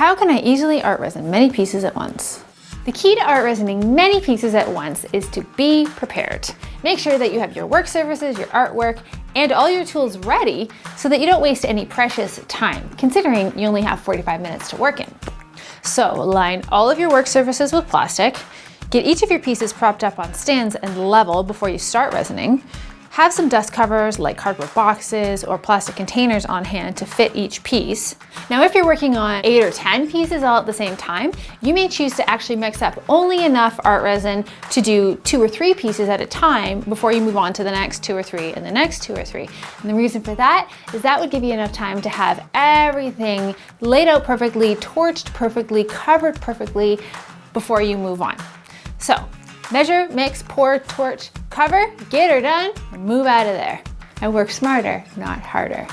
How can I easily art resin many pieces at once? The key to art resining many pieces at once is to be prepared. Make sure that you have your work surfaces, your artwork, and all your tools ready so that you don't waste any precious time, considering you only have 45 minutes to work in. So line all of your work surfaces with plastic, get each of your pieces propped up on stands and level before you start resining, have some dust covers like cardboard boxes or plastic containers on hand to fit each piece. Now, if you're working on eight or 10 pieces all at the same time, you may choose to actually mix up only enough ArtResin to do two or three pieces at a time before you move on to the next two or three and the next two or three. And the reason for that is that would give you enough time to have everything laid out perfectly, torched perfectly, covered perfectly before you move on. So Measure, mix, pour, torch, cover, get her done, move out of there. I work smarter, not harder.